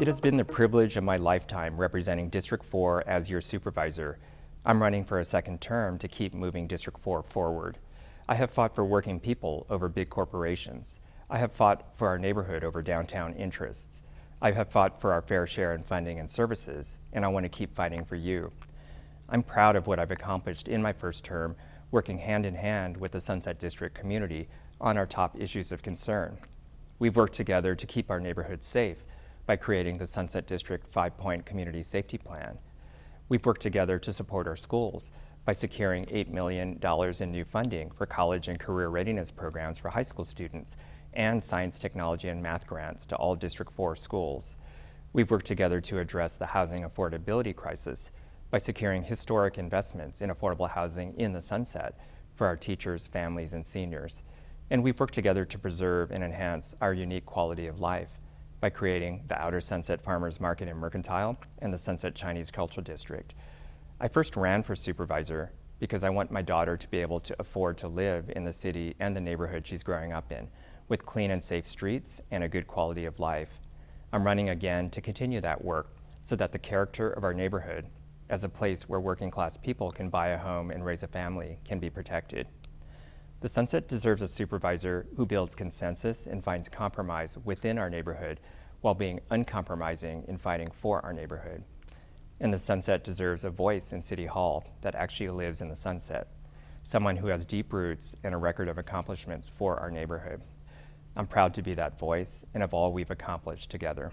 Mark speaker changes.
Speaker 1: It has been the privilege of my lifetime representing District 4 as your supervisor. I'm running for a second term to keep moving District 4 forward. I have fought for working people over big corporations. I have fought for our neighborhood over downtown interests. I have fought for our fair share in funding and services, and I want to keep fighting for you. I'm proud of what I've accomplished in my first term, working hand in hand with the Sunset District community on our top issues of concern. We've worked together to keep our neighborhood safe, by creating the Sunset District five-point community safety plan. We've worked together to support our schools by securing $8 million in new funding for college and career readiness programs for high school students and science, technology, and math grants to all District 4 schools. We've worked together to address the housing affordability crisis by securing historic investments in affordable housing in the Sunset for our teachers, families, and seniors. And we've worked together to preserve and enhance our unique quality of life by creating the Outer Sunset Farmers Market and Mercantile and the Sunset Chinese Cultural District. I first ran for supervisor because I want my daughter to be able to afford to live in the city and the neighborhood she's growing up in with clean and safe streets and a good quality of life. I'm running again to continue that work so that the character of our neighborhood as a place where working class people can buy a home and raise a family can be protected. The Sunset deserves a supervisor who builds consensus and finds compromise within our neighborhood while being uncompromising in fighting for our neighborhood. And the Sunset deserves a voice in City Hall that actually lives in the Sunset, someone who has deep roots and a record of accomplishments for our neighborhood. I'm proud to be that voice and of all we've accomplished together.